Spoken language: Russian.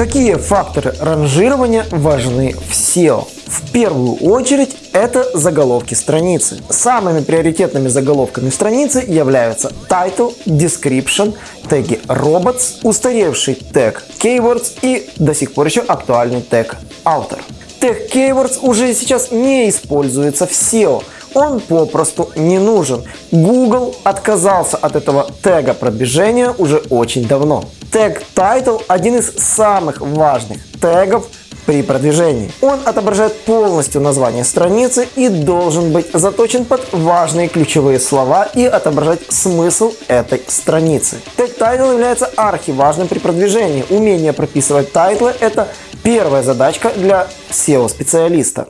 Какие факторы ранжирования важны в SEO? В первую очередь это заголовки страницы. Самыми приоритетными заголовками страницы являются title, description, теги robots, устаревший тег keywords и до сих пор еще актуальный тег author. Тег keywords уже сейчас не используется в SEO, он попросту не нужен. Google отказался от этого тега продвижения уже очень давно. Тег title один из самых важных тегов при продвижении. Он отображает полностью название страницы и должен быть заточен под важные ключевые слова и отображать смысл этой страницы. Тег title является архиважным при продвижении. Умение прописывать title ы – это первая задачка для SEO-специалиста.